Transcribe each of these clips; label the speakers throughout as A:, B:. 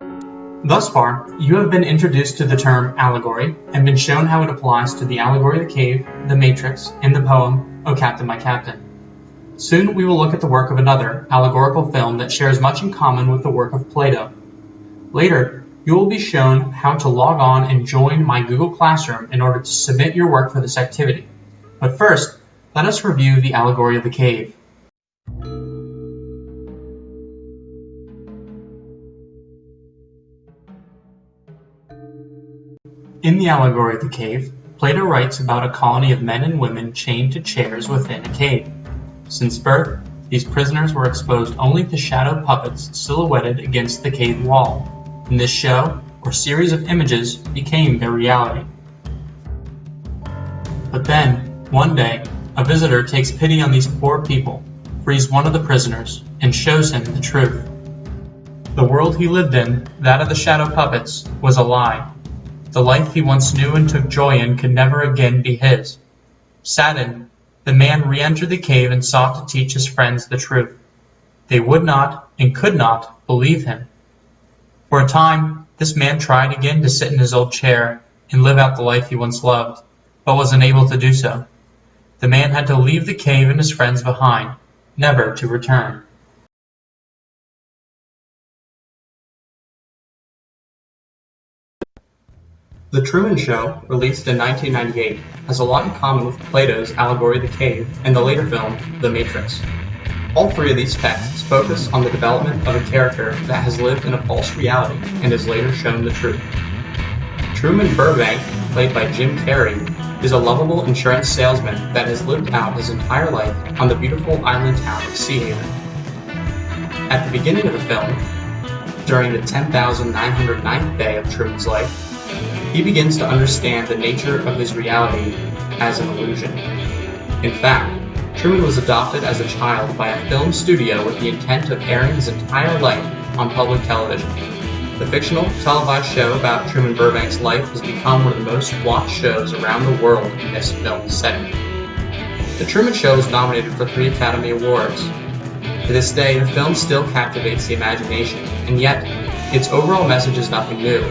A: Thus far, you have been introduced to the term allegory and been shown how it applies to the allegory of the cave, the matrix, and the poem, O Captain, My Captain. Soon we will look at the work of another allegorical film that shares much in common with the work of Plato. Later, you will be shown how to log on and join my Google Classroom in order to submit your work for this activity. But first, let us review the allegory of the cave. In the allegory of the cave, Plato writes about a colony of men and women chained to chairs within a cave. Since birth, these prisoners were exposed only to shadow puppets silhouetted against the cave wall, and this show, or series of images, became their reality. But then, one day, a visitor takes pity on these poor people, frees one of the prisoners, and shows him the truth. The world he lived in, that of the shadow puppets, was a lie, the life he once knew and took joy in could never again be his. Saddened, the man re-entered the cave and sought to teach his friends the truth. They would not and could not believe him. For a time, this man tried again to sit in his old chair and live out the life he once loved, but was unable to do so. The man had to leave the cave and his friends behind, never to return. The Truman Show, released in 1998, has a lot in common with Plato's Allegory of the Cave and the later film, The Matrix. All three of these texts focus on the development of a character that has lived in a false reality and is later shown the truth. Truman Burbank, played by Jim Carrey, is a lovable insurance salesman that has lived out his entire life on the beautiful island town of Seahaven. At the beginning of the film, during the 10,909th day of Truman's life, he begins to understand the nature of his reality as an illusion. In fact, Truman was adopted as a child by a film studio with the intent of airing his entire life on public television. The fictional televised show about Truman Burbank's life has become one of the most watched shows around the world in this film setting. The Truman Show was nominated for three Academy Awards. To this day, the film still captivates the imagination, and yet, its overall message is nothing new.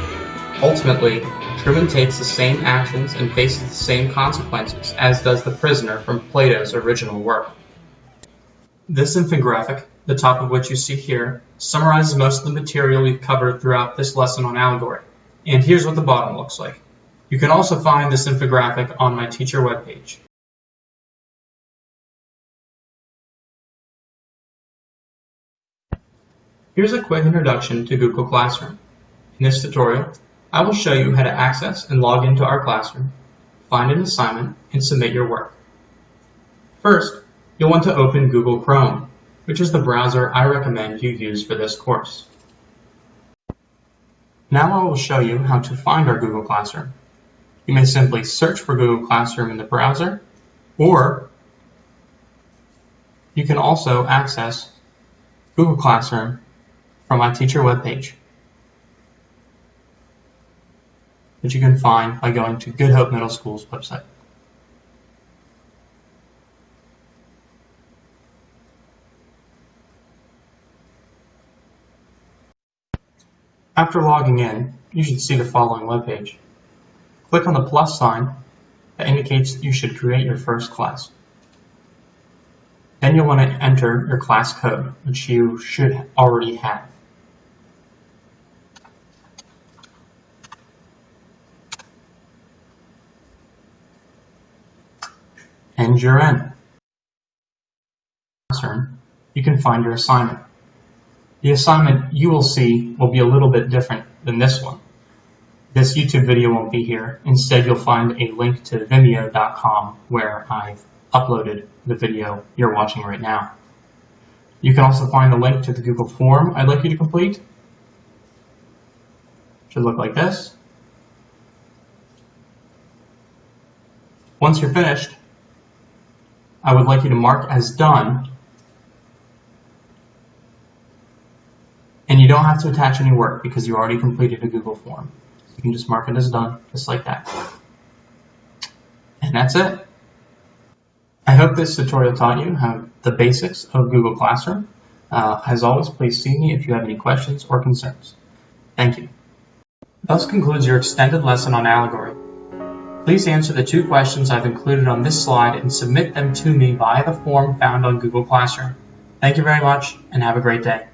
A: Ultimately, Truman takes the same actions and faces the same consequences as does the prisoner from Plato's original work. This infographic, the top of which you see here, summarizes most of the material we've covered throughout this lesson on allegory. And here's what the bottom looks like. You can also find this infographic on my teacher webpage. Here's a quick introduction to Google Classroom. In this tutorial, I will show you how to access and log into our classroom, find an assignment, and submit your work. First, you'll want to open Google Chrome, which is the browser I recommend you use for this course. Now I will show you how to find our Google Classroom. You may simply search for Google Classroom in the browser, or you can also access Google Classroom from my teacher webpage. That you can find by going to Good Hope Middle School's website. After logging in, you should see the following webpage. Click on the plus sign that indicates you should create your first class. Then you'll want to enter your class code, which you should already have. And you're in. You can find your assignment. The assignment you will see will be a little bit different than this one. This YouTube video won't be here. Instead, you'll find a link to vimeo.com where I've uploaded the video you're watching right now. You can also find the link to the Google form I'd like you to complete. Should look like this. Once you're finished, I would like you to mark as done. And you don't have to attach any work because you already completed a Google form. You can just mark it as done, just like that. And that's it. I hope this tutorial taught you how the basics of Google Classroom. Uh, as always, please see me if you have any questions or concerns. Thank you. Thus concludes your extended lesson on allegory. Please answer the two questions I've included on this slide and submit them to me via the form found on Google Classroom. Thank you very much and have a great day.